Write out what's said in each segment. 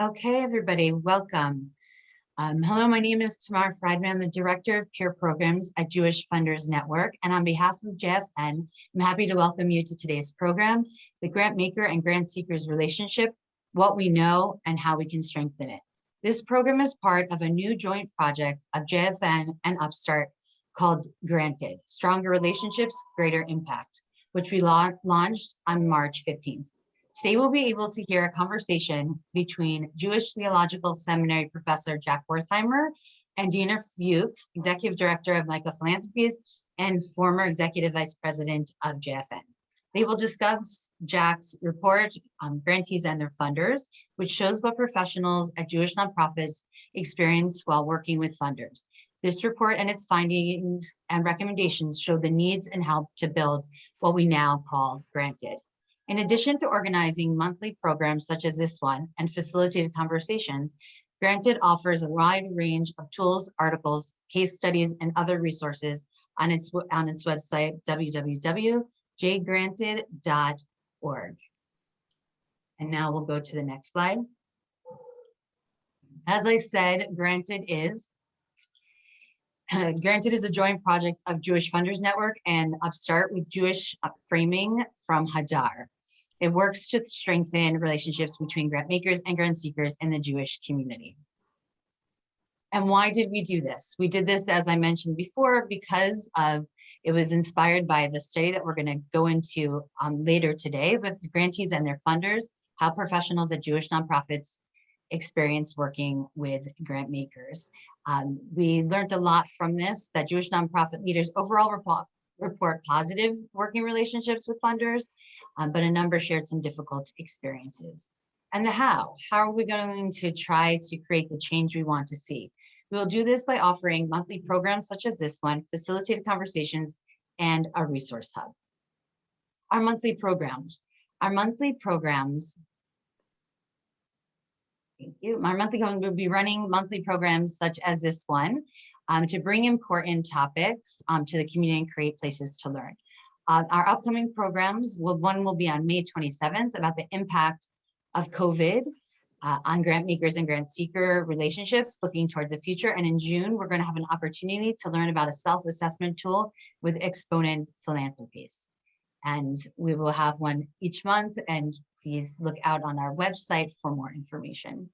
Okay, everybody, welcome. Um, hello, my name is Tamar Friedman, the Director of Peer Programs at Jewish Funders Network. And on behalf of JFN, I'm happy to welcome you to today's program, The Grant Maker and Grant Seekers Relationship, What We Know and How We Can Strengthen It. This program is part of a new joint project of JFN and Upstart called Granted, Stronger Relationships, Greater Impact, which we la launched on March 15th. Today we'll be able to hear a conversation between Jewish Theological Seminary professor Jack Wertheimer and Dina Fuchs, Executive Director of Micah Philanthropies and former Executive Vice President of JFN. They will discuss Jack's report on grantees and their funders, which shows what professionals at Jewish nonprofits experience while working with funders. This report and its findings and recommendations show the needs and help to build what we now call granted. In addition to organizing monthly programs such as this one and facilitated conversations, Granted offers a wide range of tools, articles, case studies, and other resources on its, on its website, www.jgranted.org. And now we'll go to the next slide. As I said, Granted is Granted is a joint project of Jewish Funders Network and Upstart with Jewish Framing from Hadar. It works to strengthen relationships between grant makers and grant seekers in the Jewish community. And why did we do this? We did this, as I mentioned before, because of it was inspired by the study that we're going to go into um, later today with the grantees and their funders, how professionals at Jewish nonprofits experience working with grant makers. Um, we learned a lot from this, that Jewish nonprofit leaders overall report, report positive working relationships with funders, um, but a number shared some difficult experiences. And the how, how are we going to try to create the change we want to see? We will do this by offering monthly programs such as this one, facilitated conversations, and a resource hub. Our monthly programs. Our monthly programs Thank you. Our monthly going will be running monthly programs such as this one um, to bring important topics um, to the community and create places to learn. Uh, our upcoming programs, will, one will be on May 27th about the impact of COVID uh, on grant makers and grant seeker relationships looking towards the future. And in June, we're going to have an opportunity to learn about a self-assessment tool with Exponent Philanthropies. And we will have one each month and please look out on our website for more information.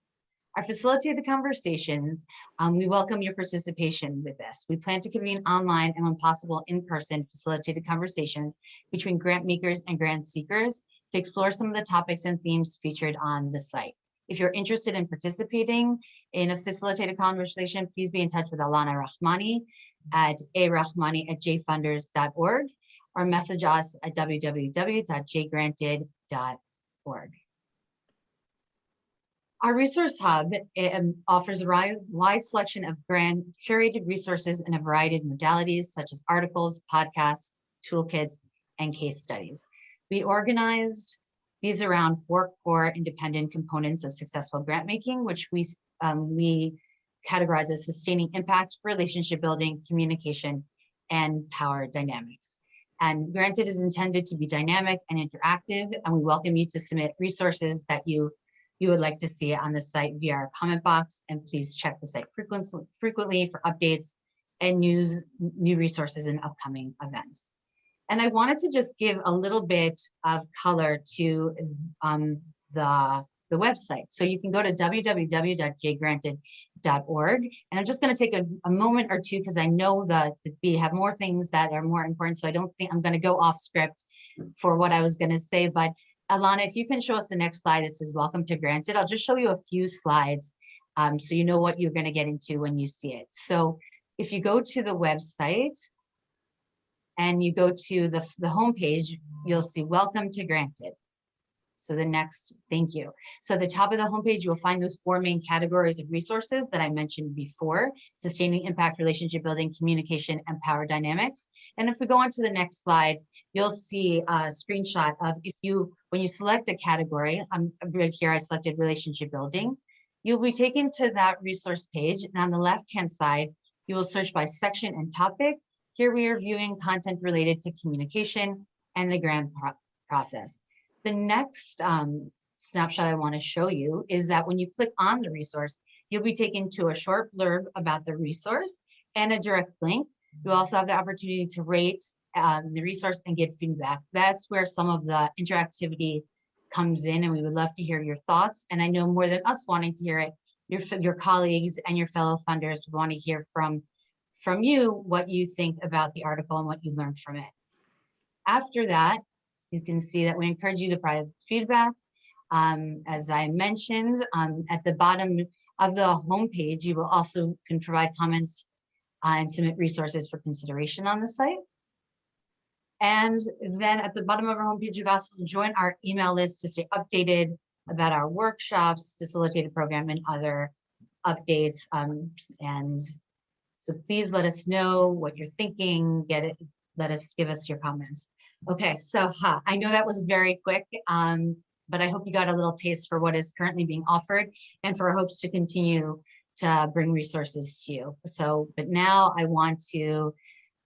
Our facilitated conversations, um, we welcome your participation with this. We plan to convene online and when possible in-person facilitated conversations between grant makers and grant seekers to explore some of the topics and themes featured on the site. If you're interested in participating in a facilitated conversation, please be in touch with Alana Rahmani at arahmani at jfunders.org or message us at www.jgranted.org. Our resource hub um, offers a wide selection of grant curated resources in a variety of modalities, such as articles, podcasts, toolkits, and case studies. We organized these around four core independent components of successful grant making, which we, um, we categorize as sustaining impact, relationship building, communication, and power dynamics. And Granted is intended to be dynamic and interactive, and we welcome you to submit resources that you you would like to see it on the site via our comment box, and please check the site frequently for updates and news, new resources and upcoming events. And I wanted to just give a little bit of color to um, the, the website. So you can go to www.jgranted.org. And I'm just going to take a, a, moment or two because I know that we have more things that are more important. So I don't think I'm going to go off script for what I was going to say, but Alana, if you can show us the next slide, it says welcome to Granted. I'll just show you a few slides um, so you know what you're going to get into when you see it. So if you go to the website and you go to the, the homepage, you'll see welcome to Granted. So the next, thank you. So at the top of the homepage, you will find those four main categories of resources that I mentioned before, sustaining impact, relationship building, communication, and power dynamics. And if we go on to the next slide, you'll see a screenshot of if you, when you select a category, I'm right here, I selected relationship building, you'll be taken to that resource page. And on the left-hand side, you will search by section and topic. Here we are viewing content related to communication and the grant pro process. The next um, snapshot I want to show you is that when you click on the resource, you'll be taken to a short blurb about the resource and a direct link. You also have the opportunity to rate um, the resource and get feedback. That's where some of the interactivity comes in and we would love to hear your thoughts. And I know more than us wanting to hear it, your, your colleagues and your fellow funders would want to hear from, from you what you think about the article and what you learned from it. After that, you can see that we encourage you to provide feedback. Um, as I mentioned, um, at the bottom of the homepage, you will also can provide comments uh, and submit resources for consideration on the site. And then at the bottom of our homepage, you can also join our email list to stay updated about our workshops, facilitated program, and other updates. Um, and so please let us know what you're thinking. Get it. Let us give us your comments. Okay, so huh, I know that was very quick, um, but I hope you got a little taste for what is currently being offered and for hopes to continue to bring resources to you. So, but now I want to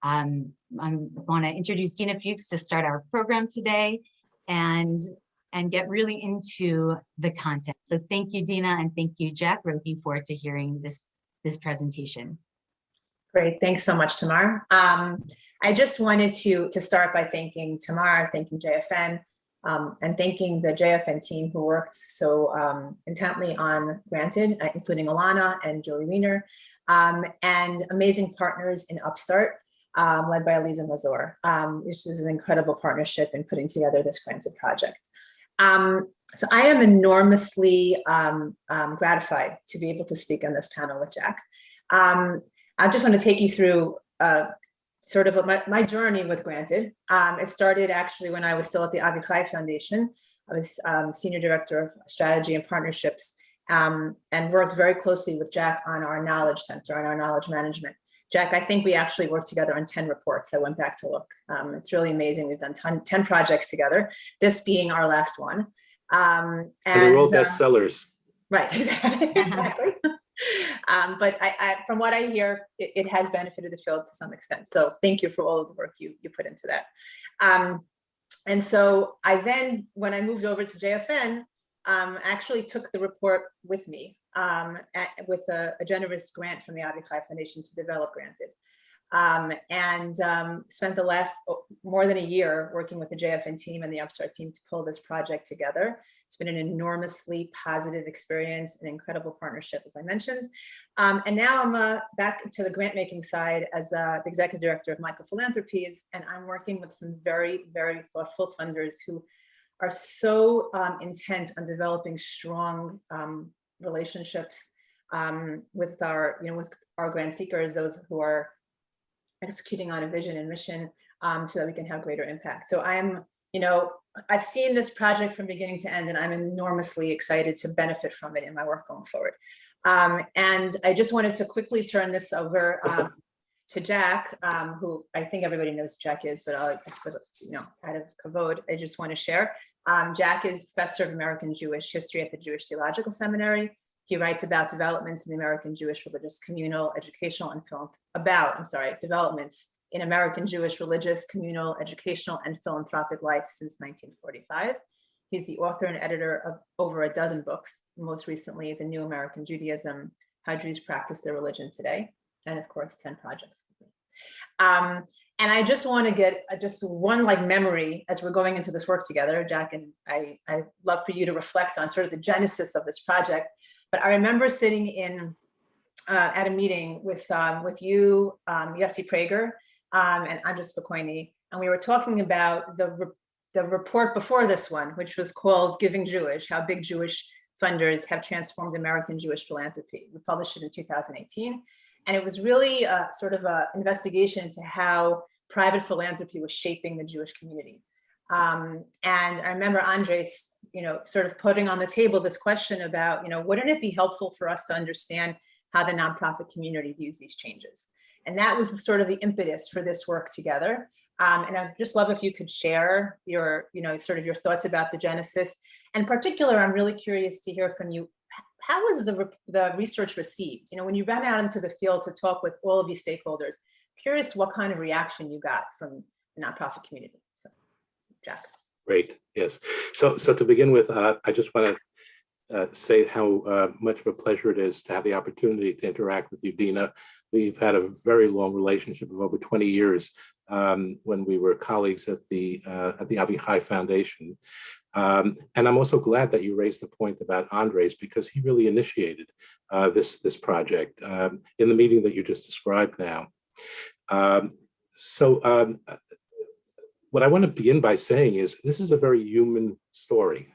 um, I want to introduce Dina Fuchs to start our program today and and get really into the content. So thank you, Dina, and thank you, Jack. We're looking forward to hearing this this presentation. Great, thanks so much, Tamar. Um, I just wanted to, to start by thanking Tamar, thanking JFN, um, and thanking the JFN team who worked so um, intently on Granted, uh, including Alana and Joey Wiener, um, and amazing partners in Upstart, um, led by Aliza Mazor, um, which is an incredible partnership in putting together this Granted project. Um, so I am enormously gratified to be able to speak on this panel with Jack. I just want to take you through uh, sort of a, my, my, journey with Granted. Um, it started actually when I was still at the Avichai Foundation. I was um, Senior Director of Strategy and Partnerships um, and worked very closely with Jack on our Knowledge Center, on our knowledge management. Jack, I think we actually worked together on 10 reports. I went back to look. Um, it's really amazing. We've done ton, 10 projects together, this being our last one. Um, and, and they're all uh, bestsellers. Right, exactly. um, but I, I, from what I hear, it, it, has benefited the field to some extent. So thank you for all of the work you, you put into that. Um, and so I then, when I moved over to JFN, um, actually took the report with me um, at, with a, a, generous grant from the Avichai Foundation to develop Granted um, and um, spent the last oh, more than a year working with the JFN team and the Upstart team to pull this project together. It's been an enormously positive experience, an incredible partnership, as I mentioned. Um, and now I'm uh, back to the grant making side as uh, the executive director of Micah Philanthropies, and I'm working with some very, very thoughtful funders who are so um, intent on developing strong um, relationships um, with our, you know, with our grant seekers, those who are executing on a vision and mission um, so that we can have greater impact. So I'm, you know, I've seen this project from beginning to end and I'm enormously excited to benefit from it in my work going forward. Um, and I just wanted to quickly turn this over um, to Jack, um, who I think everybody knows Jack is, but I'll, you know, out of kavod, I just want to share. Um, Jack is professor of American Jewish history at the Jewish Theological Seminary. He writes about developments in the American Jewish religious communal educational and film about, I'm sorry, developments in American Jewish religious communal educational and philanthropic life since 1945. He's the author and editor of over a dozen books, most recently The New American Judaism, How Jews Practice Their Religion Today, and of course 10 projects. Um, and I just want to get just one like memory as we're going into this work together, Jack, and I, I love for you to reflect on sort of the genesis of this project but I remember sitting in uh, at a meeting with um, with you, um, Yossi Prager, um, and Andres Spokoiny, and we were talking about the re the report before this one, which was called "Giving Jewish: How Big Jewish Funders Have Transformed American Jewish Philanthropy." We published it in 2018, and it was really a, sort of an investigation into how private philanthropy was shaping the Jewish community. Um, and I remember Andres, you know, sort of putting on the table this question about, you know, wouldn't it be helpful for us to understand how the nonprofit community views these changes? And that was the sort of the impetus for this work together. Um, and I'd just love if you could share your, you know, sort of your thoughts about the genesis. And particular, I'm really curious to hear from you. How was the, the research received? You know, when you ran out into the field to talk with all of these stakeholders, curious what kind of reaction you got from the nonprofit community. So, Jack. Great, yes. So, so to begin with, uh, I just want to uh, say how uh, much of a pleasure it is to have the opportunity to interact with you, Dina. We've had a very long relationship of over 20 years um, when we were colleagues at the uh, at the Avichai Foundation. Um, and I'm also glad that you raised the point about Andres because he really initiated uh, this this project um, in the meeting that you just described now. Um, so um, what I want to begin by saying is this is a very human story.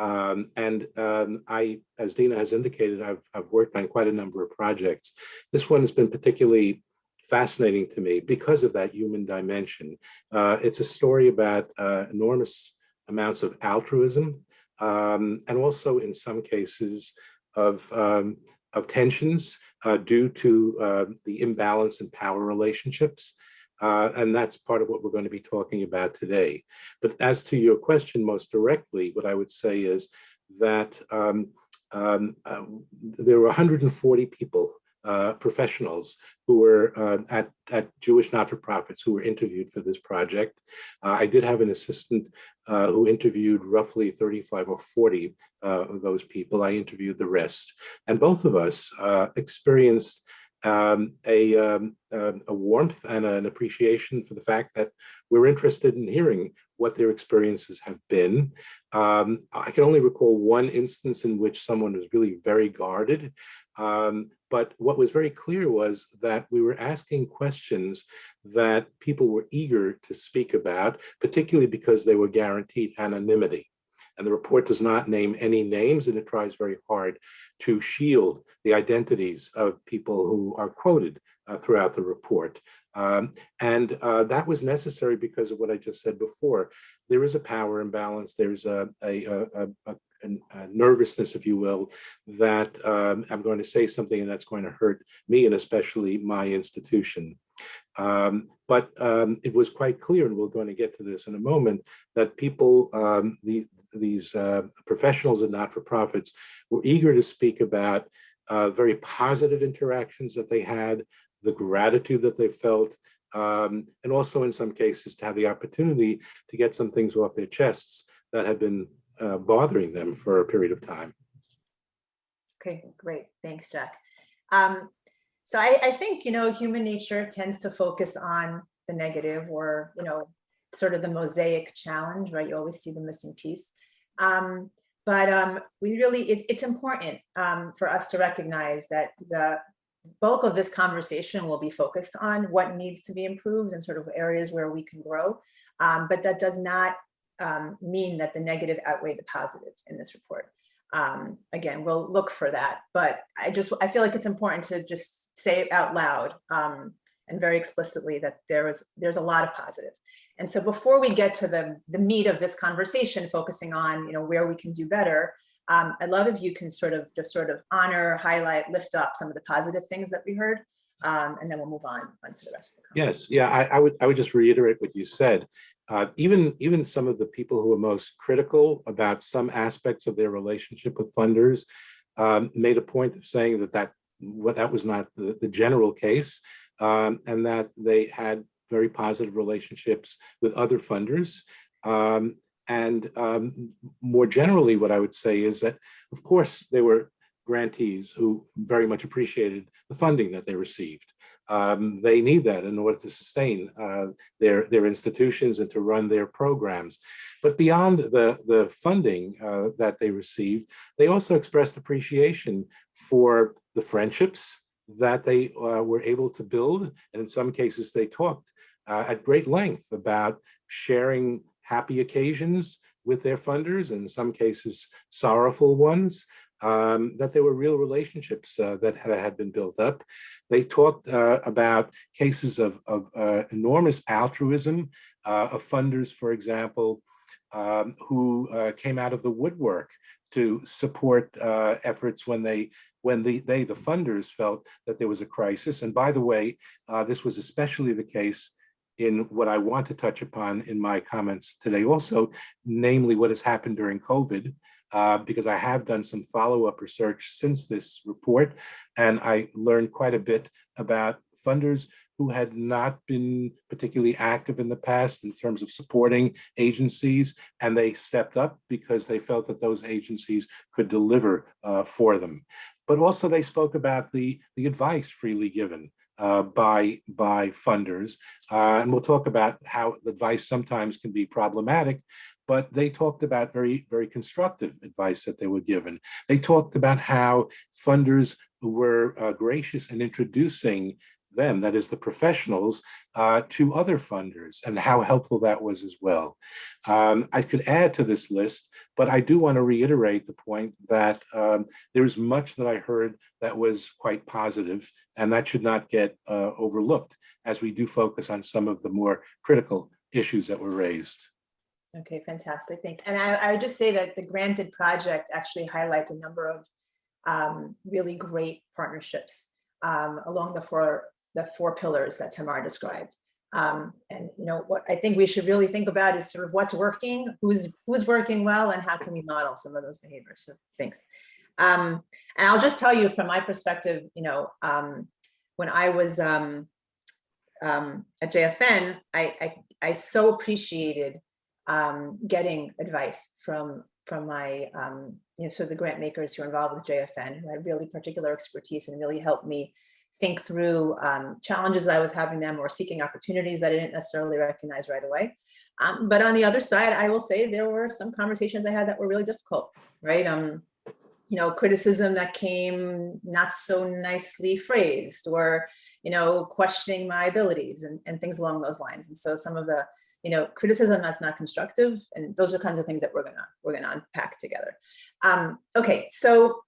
Um, and um, I, as Dina has indicated, I've, I've worked on quite a number of projects. This one has been particularly fascinating to me because of that human dimension. Uh, it's a story about uh, enormous amounts of altruism um, and also in some cases of, um, of tensions uh, due to uh, the imbalance in power relationships. Uh, and that's part of what we're going to be talking about today. But as to your question most directly, what I would say is that um, um, uh, there were 140 people, uh, professionals, who were uh, at, at Jewish not-for-profits who were interviewed for this project. Uh, I did have an assistant uh, who interviewed roughly 35 or 40 of those people. I interviewed the rest. And both of us experienced um, a, um, uh, a warmth and an appreciation for the fact that we're interested in hearing what their experiences have been. Um, I can only recall one instance in which someone was really very guarded, um, but what was very clear was that we were asking questions that people were eager to speak about, particularly because they were guaranteed anonymity. And the report does not name any names and it tries very hard to shield the identities of people who are quoted uh, throughout the report. Um, and uh, that was necessary because of what I just said before. There is a power imbalance. There's a, a, a, a nervousness, if you will, that um, I'm going to say something and that's going to hurt me and especially my institution. Um, but um, it was quite clear, and we're going to get to this in a moment, that people, um, the, these uh, professionals and not-for-profits were eager to speak about uh, very positive interactions that they had, the gratitude that they felt, um, and also in some cases to have the opportunity to get some things off their chests that had been uh, bothering them for a period of time. Okay, great. Thanks, Jack. Um, so I, I think, you know, human nature tends to focus on the negative or, you know, sort of the mosaic challenge, right? You always see the missing piece. Um, but um, we really, it's, it's important um, for us to recognize that the bulk of this conversation will be focused on what needs to be improved and sort of areas where we can grow. Um, but that does not um, mean that the negative outweigh the positive in this report. Um, again, we'll look for that, but I just, I feel like it's important to just say it out loud and very explicitly that there is there's a lot of positive. And so before we get to the, the meat of this conversation, focusing on you know where we can do better, um, I'd love if you can sort of just sort of honor, highlight, lift up some of the positive things that we heard, um, and then we'll move on, on to the rest of the Yes, yeah, I, I would I would just reiterate what you said. Uh, even even some of the people who are most critical about some aspects of their relationship with funders um, made a point of saying that that what that was not the, the general case um, and that they had very positive relationships with other funders. Um, and um, more generally, what I would say is that, of course, there were grantees who very much appreciated the funding that they received. Um, they need that in order to sustain uh, their, their institutions and to run their programs. But beyond the, the funding uh, that they received, they also expressed appreciation for the friendships that they uh, were able to build. And in some cases, they talked uh, at great length about sharing happy occasions with their funders, and in some cases, sorrowful ones, um, that there were real relationships uh, that had been built up. They talked uh, about cases of, of uh, enormous altruism uh, of funders, for example, um, who came out of the woodwork to support efforts when they when the, they, the funders, felt that there was a crisis. And by the way, uh, this was especially the case in what I want to touch upon in my comments today also, namely what has happened during COVID, uh, because I have done some follow-up research since this report, and I learned quite a bit about funders who had not been particularly active in the past in terms of supporting agencies, and they stepped up because they felt that those agencies could deliver uh, for them. But also they spoke about the, the advice freely given uh, by, by funders. Uh, and we'll talk about how advice sometimes can be problematic, but they talked about very, very constructive advice that they were given. They talked about how funders were uh, gracious in introducing them, that is the professionals, uh, to other funders and how helpful that was as well. Um, I could add to this list, but I do want to reiterate the point that um, there is much that I heard that was quite positive, and that should not get uh, overlooked as we do focus on some of the more critical issues that were raised. Okay, fantastic, thanks. And I, I would just say that the granted project actually highlights a number of um, really great partnerships um, along the four the four pillars that Tamar described. Um, and you know what I think we should really think about is sort of what's working, who's who's working well, and how can we model some of those behaviors. So thanks. Um, and I'll just tell you from my perspective, you know, um, when I was um, um, at JFN, I, I, I so appreciated um, getting advice from from my you know so the grant makers who are involved with JFN who had really particular expertise and really helped me think through um, challenges I was having them or seeking opportunities that I didn't necessarily recognize right away. Um, but on the other side, I will say there were some conversations I had that were really difficult, right? Um, you know, criticism that came not so nicely phrased or, you know, questioning my abilities and, and things along those lines. And so some of the, you know, criticism that's not constructive, and those are kinds of things that we're gonna we're gonna unpack together. Um, okay, so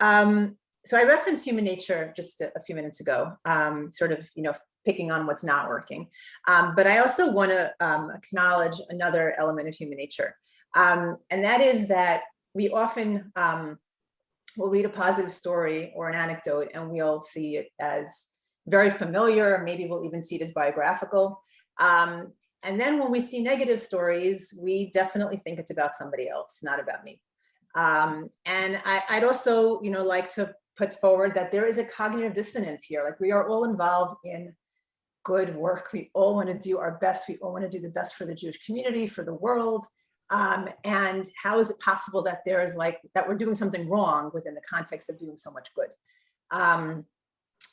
um, so I referenced human nature just a, a few minutes ago, um, sort of, you know, picking on what's not working. Um, but I also want to um, acknowledge another element of human nature, um, and that is that we often um, will read a positive story or an anecdote, and we'll see it as very familiar. Maybe we'll even see it as biographical. Um, and then when we see negative stories, we definitely think it's about somebody else, not about me. Um, and I, would also, you know, like to put forward that there is a cognitive dissonance here. Like we are all involved in good work. We all want to do our best. We all want to do the best for the Jewish community, for the world. Um, and how is it possible that there is like, that we're doing something wrong within the context of doing so much good? Um,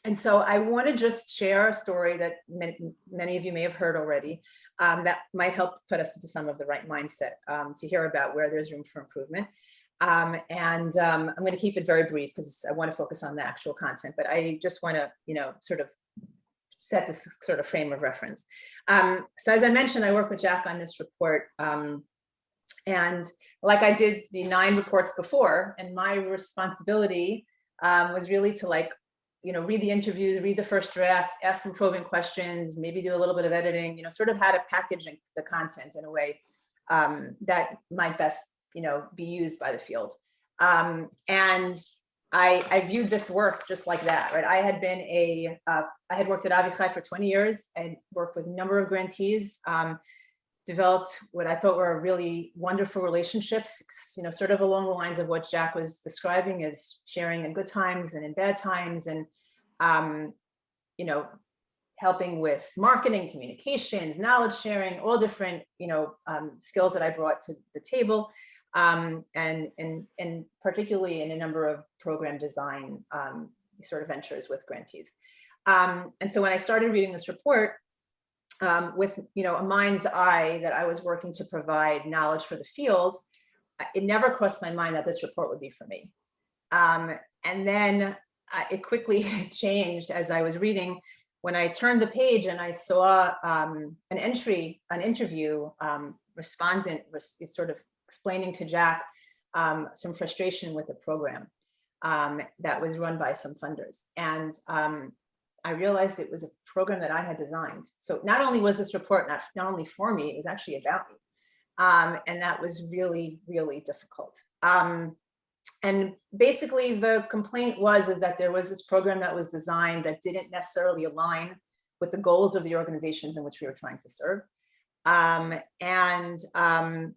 and so I want to just share a story that many, many, of you may have heard already um, that might help put us into some of the right mindset um, to hear about where there's room for improvement. Um, and um, I'm going to keep it very brief because I want to focus on the actual content, but I just want to, you know, sort of set this sort of frame of reference. Um, so as I mentioned, I work with Jack on this report. Um, and like I did the nine reports before, and my responsibility um, was really to like, you know, read the interviews, read the first drafts, ask some probing questions, maybe do a little bit of editing, you know, sort of how to package the content in a way um, that might best you know, be used by the field. Um, and I, I viewed this work just like that, right? I had been a, uh, I had worked at Avichai for 20 years and worked with a number of grantees, um, developed what I thought were really wonderful relationships, you know, sort of along the lines of what Jack was describing as sharing in good times and in bad times and, um, you know, helping with marketing, communications, knowledge sharing, all different, you know, um, skills that I brought to the table um, and, and, and particularly in a number of program design um, sort of ventures with grantees. Um, and so when I started reading this report, um, with you know a mind's eye that I was working to provide knowledge for the field, it never crossed my mind that this report would be for me. Um, and then uh, it quickly changed as I was reading when I turned the page and I saw um, an entry, an interview um, respondent was sort of explaining to Jack um, some frustration with the program um, that was run by some funders. And um, I realized it was a program that I had designed. So not only was this report not, not only for me, it was actually about me. Um, and that was really, really difficult. Um, and basically the complaint was is that there was this program that was designed that didn't necessarily align with the goals of the organizations in which we were trying to serve. Um, and um,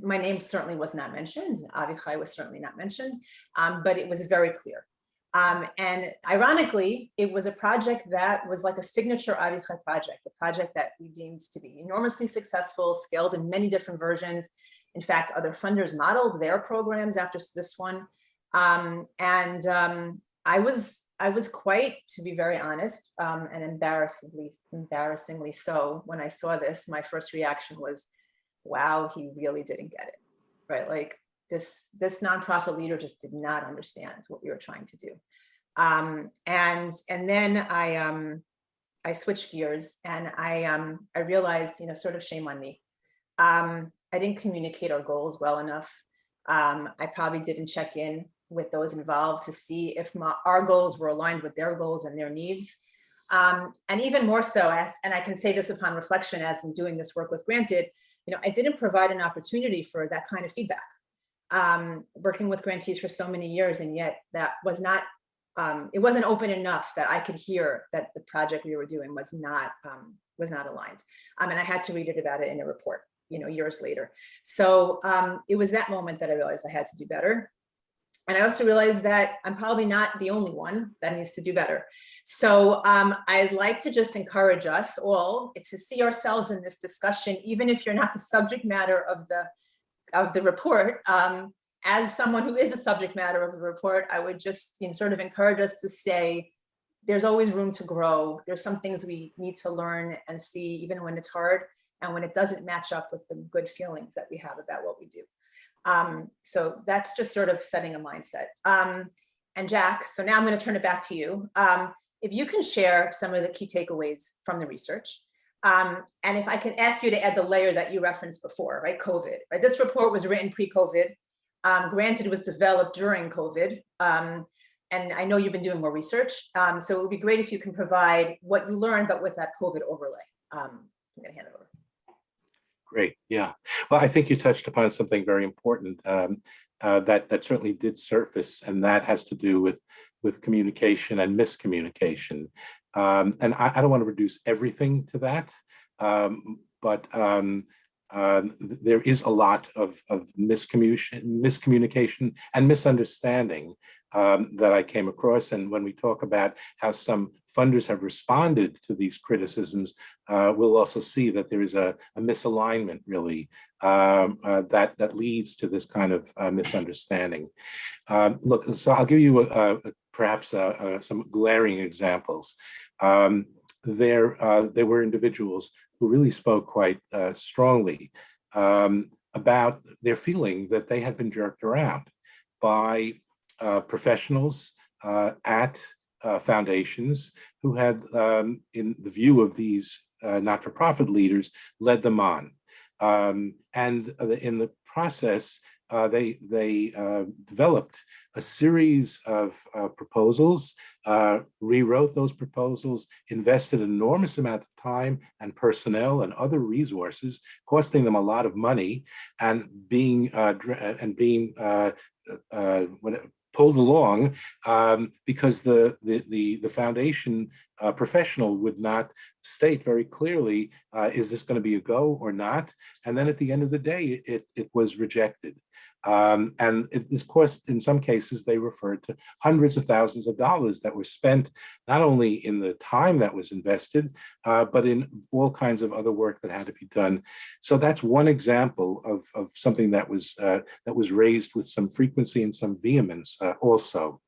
my name certainly was not mentioned. Avichai was certainly not mentioned, um, but it was very clear. Um, and ironically, it was a project that was like a signature Avichai project, a project that we deemed to be enormously successful, scaled in many different versions. In fact, other funders modeled their programs after this one. Um, and um, I was I was quite, to be very honest, um, and embarrassingly, embarrassingly so, when I saw this, my first reaction was, wow, he really didn't get it, right? Like this, this nonprofit leader just did not understand what we were trying to do. Um, and, and then I, um, I switched gears and I, um, I realized, you know, sort of shame on me. Um, I didn't communicate our goals well enough. Um, I probably didn't check in with those involved to see if my, our goals were aligned with their goals and their needs. Um, and even more so, as, and I can say this upon reflection as I'm doing this work with Granted, you know, I didn't provide an opportunity for that kind of feedback. Um, working with grantees for so many years, and yet that was not, um, it wasn't open enough that I could hear that the project we were doing was not, um, was not aligned. Um, and I had to read it about it in a report, you know, years later. So um, it was that moment that I realized I had to do better. And I also realized that I'm probably not the only one that needs to do better. So um, I'd like to just encourage us all to see ourselves in this discussion, even if you're not the subject matter of the of the report. Um, as someone who is a subject matter of the report, I would just you know, sort of encourage us to say, there's always room to grow. There's some things we need to learn and see, even when it's hard and when it doesn't match up with the good feelings that we have about what we do. Um, so that's just sort of setting a mindset. Um, and Jack, so now I'm going to turn it back to you. Um, if you can share some of the key takeaways from the research, um, and if I can ask you to add the layer that you referenced before, right, COVID, right? This report was written pre-COVID. Um, granted, it was developed during COVID. Um, and I know you've been doing more research. Um, so it would be great if you can provide what you learned, but with that COVID overlay. Um, I'm gonna hand it over. Great, yeah. Well, I think you touched upon something very important um, uh, that that certainly did surface, and that has to do with with communication and miscommunication. Um, and I, I, don't want to reduce everything to that, um, but uh, there is a lot of, of miscommunication, miscommunication and misunderstanding um, that I came across. And when we talk about how some funders have responded to these criticisms, uh, we'll also see that there is a, a misalignment really um, uh, that, that leads to this kind of uh, misunderstanding. Um, look, so I'll give you a, a, perhaps uh, some glaring examples. Um, there, uh, there were individuals who really spoke quite strongly um, about their feeling that they had been jerked around by uh, professionals uh, at uh, foundations who had, um, in the view of these not-for-profit leaders, led them on. Um, and in the process, uh, they they uh, developed a series of uh, proposals, rewrote those proposals, invested an enormous amount of time and personnel and other resources, costing them a lot of money, and being and being pulled along um, because the, the, the, the foundation uh, professional would not state very clearly, uh, is this going to be a go or not? And then at the end of the day, it, it was rejected. Um, and it, of course, in some cases, they referred to hundreds of thousands of dollars that were spent not only in the time that was invested, uh, but in all kinds of other work that had to be done. So that's one example of, of something that was uh, that was raised with some frequency and some vehemence uh, also.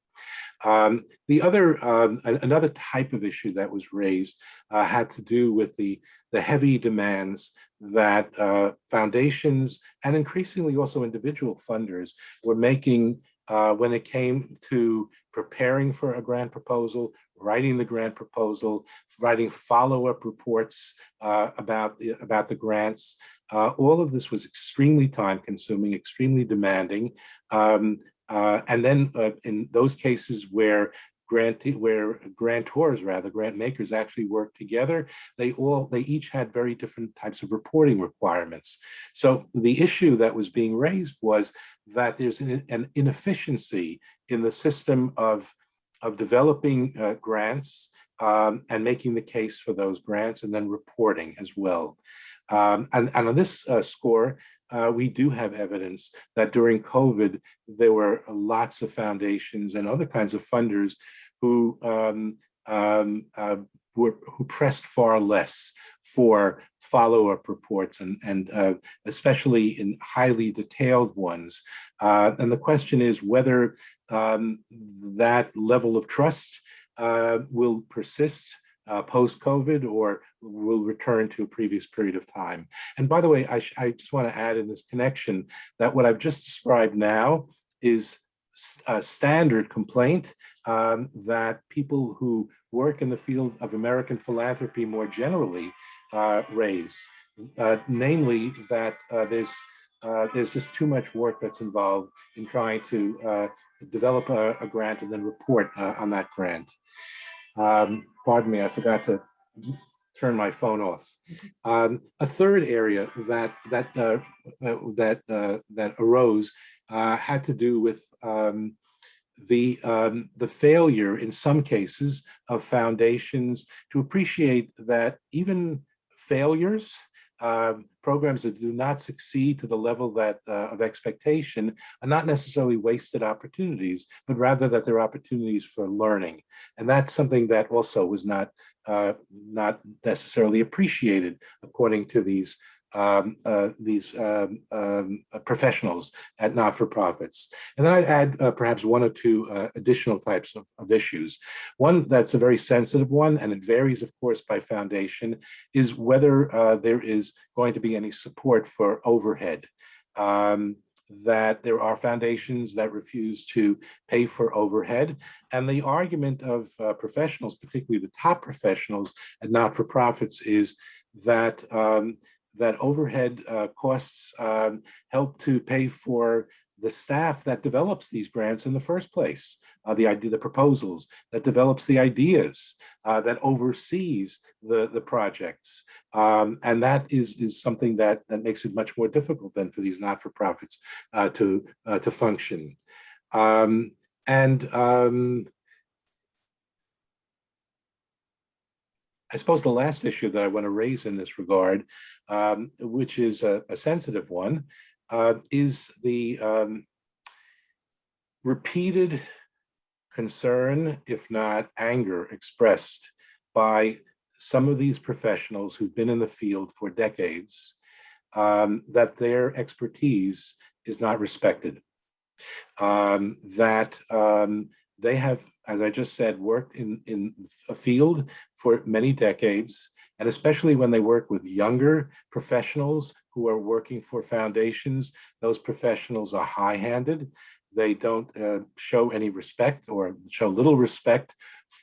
Um, the other, um, another type of issue that was raised uh, had to do with the, the heavy demands that uh, foundations and increasingly also individual funders were making uh, when it came to preparing for a grant proposal, writing the grant proposal, writing follow-up reports uh, about, the, about the grants. Uh, all of this was extremely time consuming, extremely demanding. Um, uh, and then uh, in those cases where where grantors rather grant makers actually work together they all they each had very different types of reporting requirements. So the issue that was being raised was that there's an, an inefficiency in the system of of developing uh, grants um, and making the case for those grants and then reporting as well. Um, and, and on this uh, score, uh, we do have evidence that during COVID, there were lots of foundations and other kinds of funders who um, um, uh, were, who pressed far less for follow-up reports and, and uh, especially in highly detailed ones. Uh, and the question is whether um, that level of trust uh, will persist uh, post-COVID or will return to a previous period of time. And by the way, I, I just want to add in this connection that what I've just described now is a standard complaint um, that people who work in the field of American philanthropy more generally uh, raise, uh, namely that uh, there's uh, there's just too much work that's involved in trying to uh, develop a, a, grant and then report uh, on that grant. Um, pardon me, I forgot to turn my phone off. Um, a third area that that that that arose had to do with um, the um, the failure in some cases of foundations to appreciate that even failures, um, programs that do not succeed to the level that uh, of expectation are not necessarily wasted opportunities, but rather that they're opportunities for learning. And that's something that also was not uh, not necessarily appreciated according to these um, uh, these um, um, professionals at not-for-profits. And then I'd add uh, perhaps one or two uh, additional types of, of, issues. One that's a very sensitive one, and it varies, of course, by foundation, is whether uh, there is going to be any support for overhead. Um, that there are foundations that refuse to pay for overhead. And the argument of uh, professionals, particularly the top professionals at not-for-profits, is that um, that overhead uh, costs um, help to pay for the staff that develops these grants in the first place, uh, the idea, the proposals, that develops the ideas, uh, that oversees the, the projects. Um, and that is, is something that, that makes it much more difficult than for these not-for-profits uh, to, uh, to function. Um, and um, I suppose the last issue that I want to raise in this regard, um, which is a, a sensitive one, uh, is the um, repeated concern, if not anger, expressed by some of these professionals who've been in the field for decades, um, that their expertise is not respected. Um, that um, they have, as I just said, worked in, in a field for many decades, and especially when they work with younger professionals who are working for foundations, those professionals are high-handed. They don't uh, show any respect or show little respect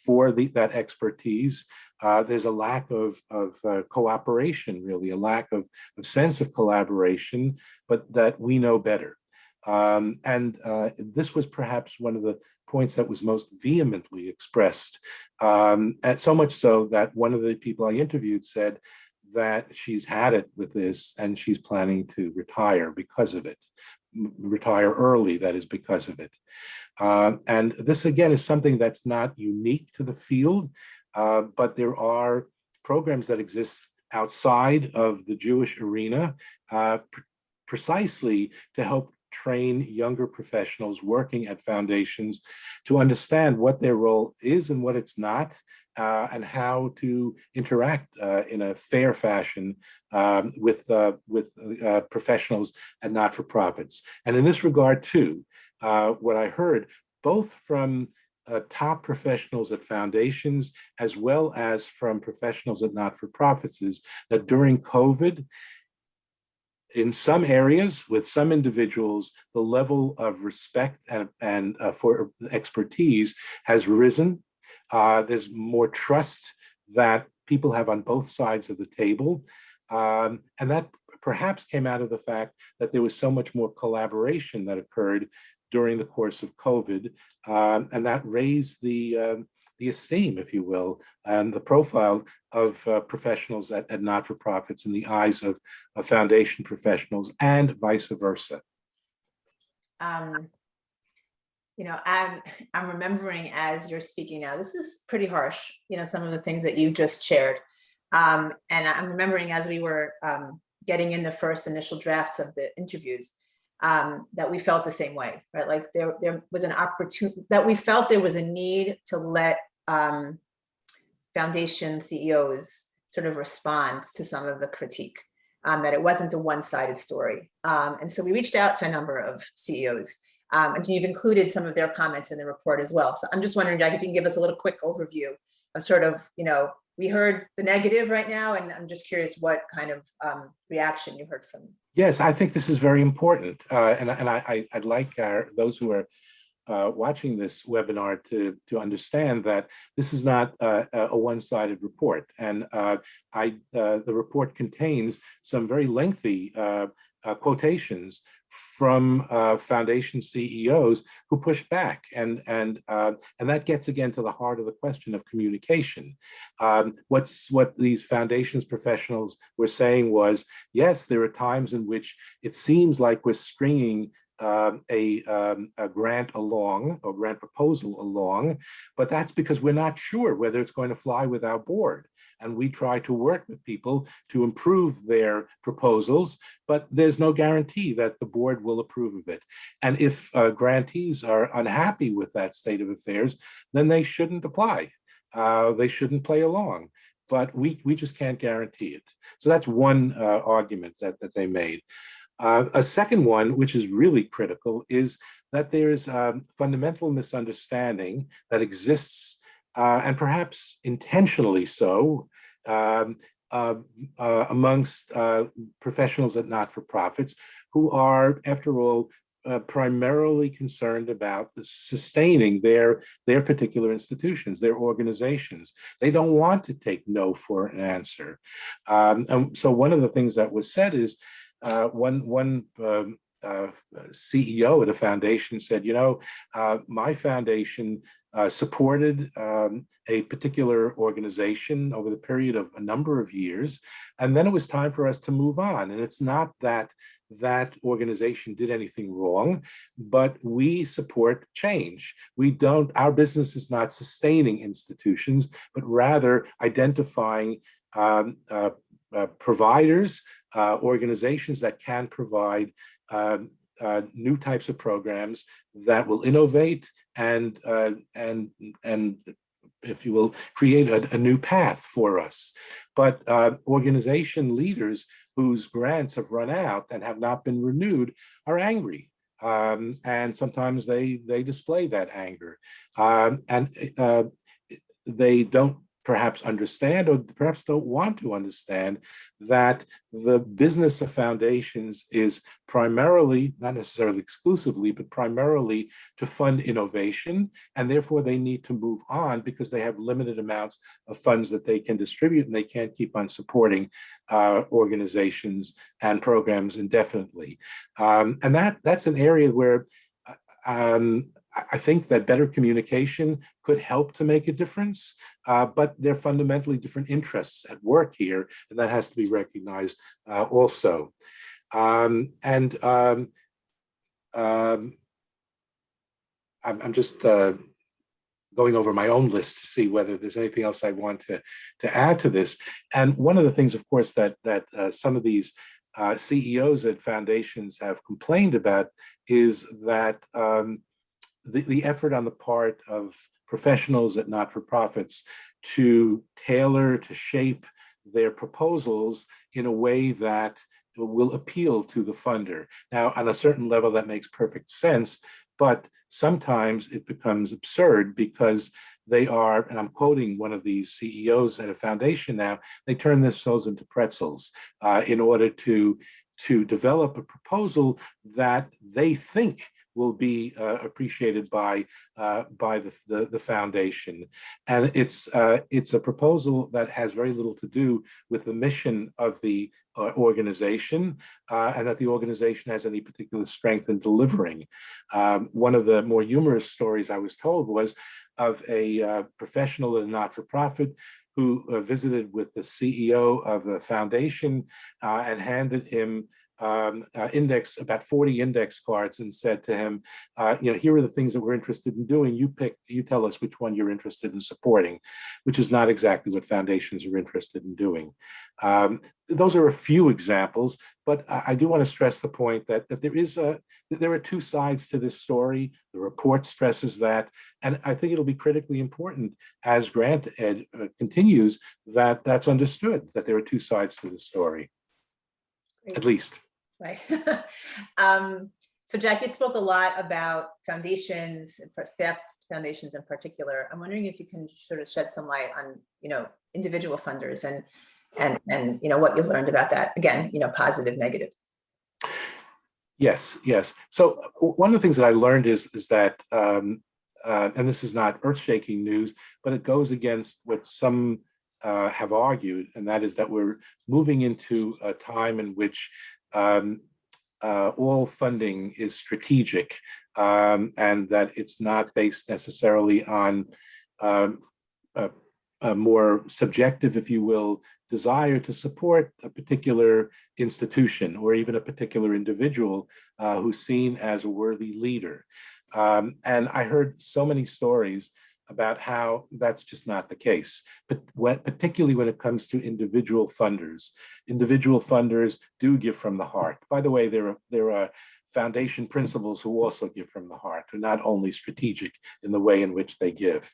for the, that expertise. Uh, there's a lack of, of uh, cooperation, really, a lack of, of sense of collaboration, but that we know better. Um, and uh, this was perhaps one of the points that was most vehemently expressed, um, and so much so that one of the people I interviewed said that she's had it with this and she's planning to retire because of it, retire early, that is because of it. Uh, and this again is something that's not unique to the field, uh, but there are programs that exist outside of the Jewish arena uh, precisely to help train younger professionals working at foundations to understand what their role is and what it's not, uh, and how to interact uh, in a fair fashion um, with uh, with uh, professionals and not-for-profits. And in this regard too, uh, what I heard both from uh, top professionals at foundations as well as from professionals at not-for-profits is that during COVID, in some areas with some individuals, the level of respect and, and uh, for expertise has risen. Uh, there's more trust that people have on both sides of the table. Um, and that perhaps came out of the fact that there was so much more collaboration that occurred during the course of COVID. Um, and that raised the, um, the esteem, if you will, and the profile of uh, professionals at, at not-for-profits in the eyes of, of, foundation professionals and vice versa. Um, you know, I'm, I'm remembering as you're speaking now, this is pretty harsh, you know, some of the things that you've just shared. Um, and I'm remembering as we were um, getting in the first initial drafts of the interviews, um, that we felt the same way, right? Like there, there was an opportunity that we felt there was a need to let um, foundation CEOs sort of respond to some of the critique, um, that it wasn't a one-sided story. Um, and so we reached out to a number of CEOs um, and you've included some of their comments in the report as well. So I'm just wondering, Jack, if you can give us a little quick overview of sort of, you know, we heard the negative right now, and I'm just curious what kind of um, reaction you heard from. Yes, I think this is very important. Uh, and and I, I, would like our, those who are uh, watching this webinar to, to understand that this is not uh, a one-sided report. And uh, I, uh, the report contains some very lengthy uh, uh, quotations from foundation CEOs who push back, and and and that gets again to the heart of the question of communication. Um, what's what these foundations professionals were saying was, yes, there are times in which it seems like we're stringing um, a, um, a, grant along, or grant proposal along, but that's because we're not sure whether it's going to fly with our board and we try to work with people to improve their proposals, but there's no guarantee that the board will approve of it. And if uh, grantees are unhappy with that state of affairs, then they shouldn't apply. Uh, they shouldn't play along, but we, we just can't guarantee it. So that's one uh, argument that, that they made. Uh, a second one, which is really critical, is that there's um, fundamental misunderstanding that exists uh, and perhaps intentionally so, um, uh, amongst uh, professionals at not-for-profits who are, after all, uh, primarily concerned about the sustaining their their particular institutions, their organizations. They don't want to take no for an answer. Um, and so one of the things that was said is uh, one one um, uh, CEO at a foundation said, you know, uh, my foundation uh, supported um, a particular organization over the period of a number of years, and then it was time for us to move on. And it's not that that organization did anything wrong, but we support change. We don't, our business is not sustaining institutions, but rather identifying um, uh, providers, uh, organizations that can provide uh, new types of programs that will innovate and uh, and and if you will create a, a new path for us. But uh, organization leaders whose grants have run out and have not been renewed are angry. Um, and sometimes they they display that anger um, and uh, they don't perhaps understand or perhaps don't want to understand that the business of foundations is primarily, not necessarily exclusively, but primarily to fund innovation. And therefore they need to move on because they have limited amounts of funds that they can distribute and they can't keep on supporting uh, organizations and programs indefinitely. Um, and that that's an area where uh, um, I think that better communication could help to make a difference, uh, but they're fundamentally different interests at work here, and that has to be recognized uh, also. Um, and um, um, I'm, I'm, just uh, going over my own list to see whether there's anything else I want to, to add to this. And one of the things, of course, that, that uh, some of these uh, CEOs at foundations have complained about is that um, the, the effort on the part of professionals at not-for-profits to tailor, to shape their proposals in a way that will appeal to the funder. Now, on a certain level, that makes perfect sense, but sometimes it becomes absurd because they are, and I'm quoting one of these CEOs at a foundation now, they turn themselves into pretzels uh, in order to, to develop a proposal that they think will be uh, appreciated by uh, by the, the, the foundation, and it's uh, it's a proposal that has very little to do with the mission of the uh, organization, uh, and that the organization has any particular strength in delivering. Um, one of the more humorous stories I was told was of a uh, professional in a not-for-profit who visited with the CEO of the foundation and handed him um, uh, index, about 40 index cards and said to him, uh, you know, here are the things that we're interested in doing. You pick, you tell us which one you're interested in supporting, which is not exactly what foundations are interested in doing. Um, those are a few examples, but I, I do want to stress the point that, that there is a, there are two sides to this story. The report stresses that, and I think it'll be critically important as grant ed uh, continues that that's understood, that there are two sides to the story, Great. at least. Right. um, so Jack, you spoke a lot about foundations, staff foundations in particular. I'm wondering if you can sort of shed some light on, you know, individual funders and and and you know what you learned about that. Again, you know, positive, negative. Yes, yes. So one of the things that I learned is is that, um, uh, and this is not earth-shaking news, but it goes against what some uh, have argued, and that is that we're moving into a time in which um, uh, all funding is strategic, um, and that it's not based necessarily on um, a, a more subjective, if you will, desire to support a particular institution or even a particular individual uh, who's seen as a worthy leader. Um, and I heard so many stories about how that's just not the case, but particularly when it comes to individual funders. Individual funders do give from the heart. By the way, there are, there are foundation principals who also give from the heart, who are not only strategic in the way in which they give.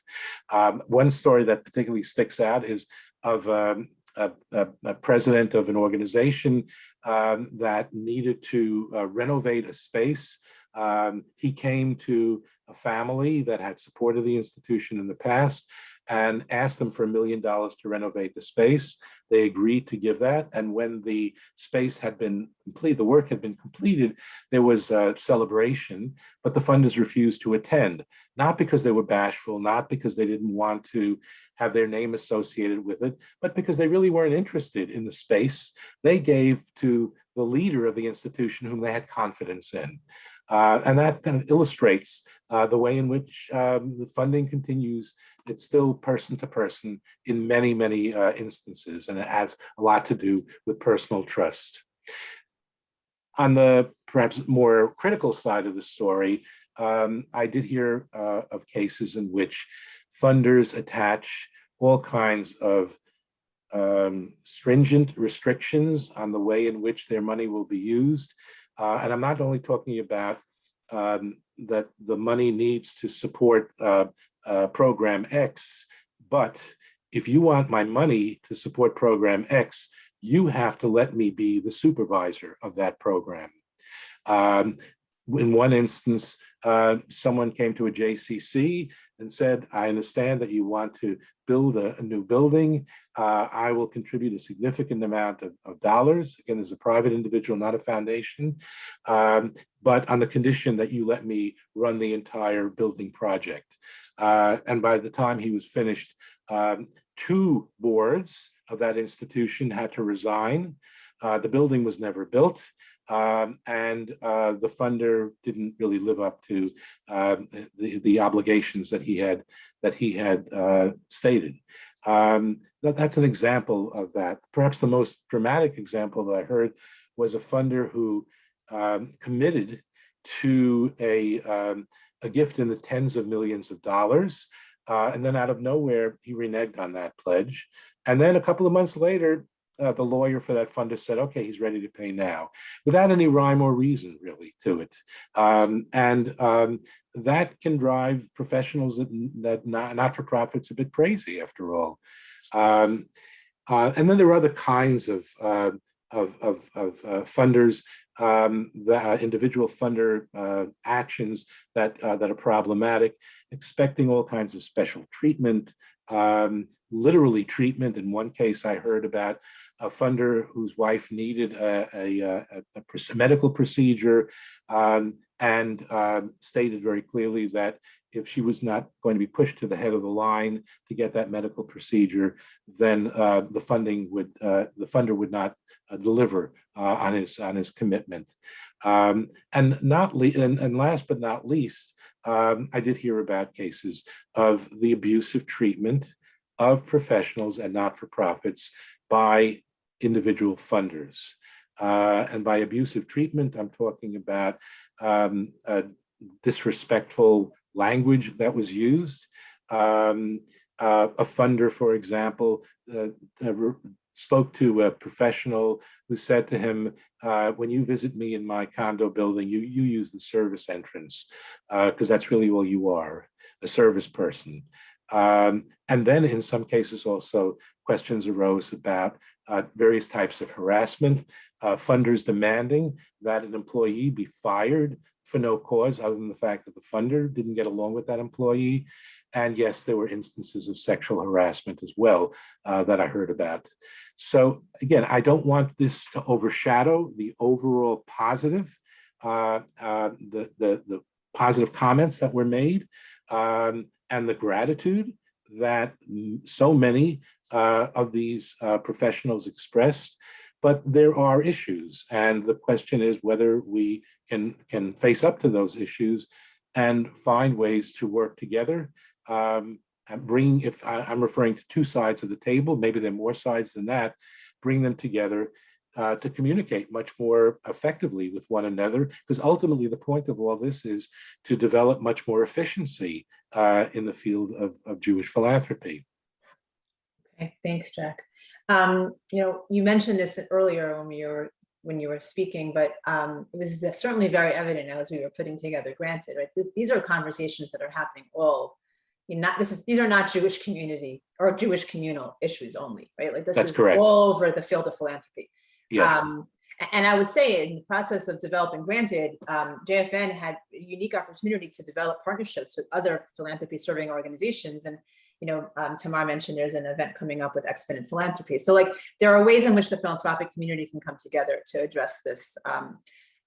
Um, one story that particularly sticks out is of um, a, a, a, president of an organization um, that needed to uh, renovate a space. Um, he came to a family that had supported the institution in the past and asked them for a million dollars to renovate the space. They agreed to give that. And when the space had been complete, the work had been completed, there was a celebration, but the funders refused to attend, not because they were bashful, not because they didn't want to have their name associated with it, but because they really weren't interested in the space. They gave to the leader of the institution whom they had confidence in. Uh, and that kind of illustrates uh, the way in which um, the funding continues. It's still person to person in many, many uh, instances, and it has a lot to do with personal trust. On the perhaps more critical side of the story, um, I did hear uh, of cases in which funders attach all kinds of um, stringent restrictions on the way in which their money will be used. Uh, and I'm not only talking about um, that the money needs to support uh, uh, program X, but if you want my money to support program X, you have to let me be the supervisor of that program. Um, in one instance, uh, someone came to a JCC and said, I understand that you want to build a, a new building. Uh, I will contribute a significant amount of, of, dollars. Again, as a private individual, not a foundation, um, but on the condition that you let me run the entire building project. Uh, and by the time he was finished, um, two boards of that institution had to resign. Uh, the building was never built. Um, and uh, the funder didn't really live up to uh, the, the obligations that he had that he had uh, stated. Um, that, that's an example of that. Perhaps the most dramatic example that I heard was a funder who um, committed to a, um, a gift in the tens of millions of dollars. Uh, and then out of nowhere, he reneged on that pledge. And then a couple of months later, uh, the lawyer for that funder said, okay, he's ready to pay now, without any rhyme or reason really to it. Um, and um, that can drive professionals that, that not, not-for-profits a bit crazy after all. Um, uh, and then there are other kinds of, uh, of, of, of uh, funders, um, the uh, individual funder uh, actions that, that are problematic, expecting all kinds of special treatment, um, literally treatment. In one case, I heard about a funder whose wife needed a, a, a, a medical procedure um, and um, stated very clearly that if she was not going to be pushed to the head of the line to get that medical procedure, then uh, the funding would, uh, the funder would not uh, deliver uh, on his on his commitment. Um, and not and, and last but not least, um, I did hear about cases of the abusive treatment of professionals and not-for-profits by individual funders. Uh, and by abusive treatment, I'm talking about um, disrespectful language that was used. Um, uh, a funder, for example, uh, spoke to a professional who said to him, uh, when you visit me in my condo building, you, you use the service entrance because that's really all you are, a service person. Um, and then in some cases also questions arose about uh, various types of harassment, uh, funders demanding that an employee be fired for no cause other than the fact that the funder didn't get along with that employee. And yes, there were instances of sexual harassment as well uh, that I heard about. So again, I don't want this to overshadow the overall positive, uh, uh, the, the, the positive comments that were made um, and the gratitude that so many uh, of these uh, professionals expressed. But there are issues, and the question is whether we can can face up to those issues and find ways to work together. Um, and bring, if I, I'm referring to two sides of the table, maybe there are more sides than that, bring them together uh, to communicate much more effectively with one another, because ultimately the point of all this is to develop much more efficiency uh, in the field of, of Jewish philanthropy. Okay, thanks, Jack. Um, you know, you mentioned this earlier when you were when you were speaking, but um, it was certainly very evident as we were putting together Granted, right? Th- These are conversations that are happening all, you know, not this is these are not Jewish community or Jewish communal issues only, right? Like this That's is correct. all over the field of philanthropy. Yes, Um, and I would say in the process of developing Granted, um, JFN had a unique opportunity to develop partnerships with other philanthropy serving organizations. And, you know, um, Tamar mentioned there's an event coming up with Exponent Philanthropy. So like there are ways in which the philanthropic community can come together to address this. Um,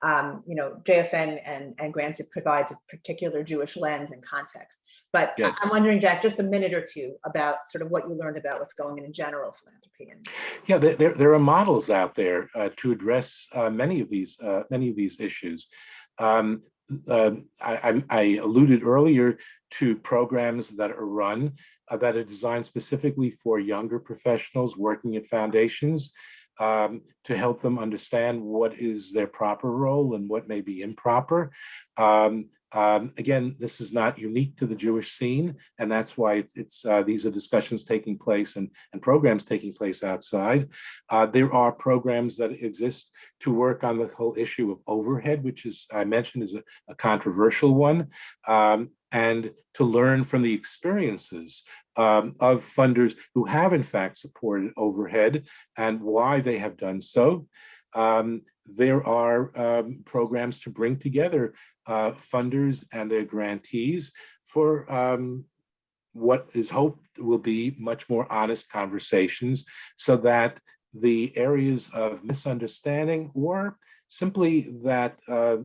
um, you know, JFN and, and grants, it provides a particular Jewish lens and context. But Yes. I'm wondering, Jack, just a minute or two about sort of what you learned about what's going on in general philanthropy and yeah, there, there, are models out there uh, to address uh, many of these uh, many of these issues. Um, uh, I, I- alluded earlier to programs that are run that are designed specifically for younger professionals working at foundations um, to help them understand what is their proper role and what may be improper. Um, um, again, this is not unique to the Jewish scene, and that's why it's, it's uh, these are discussions taking place and, and programs taking place outside. Uh, there are programs that exist to work on the whole issue of overhead, which is I mentioned is a, a controversial one, um, and to learn from the experiences um, of funders who have in fact supported overhead and why they have done so. Um, there are um, programs to bring together uh, funders and their grantees for um, what is hoped will be much more honest conversations so that the areas of misunderstanding or simply that uh,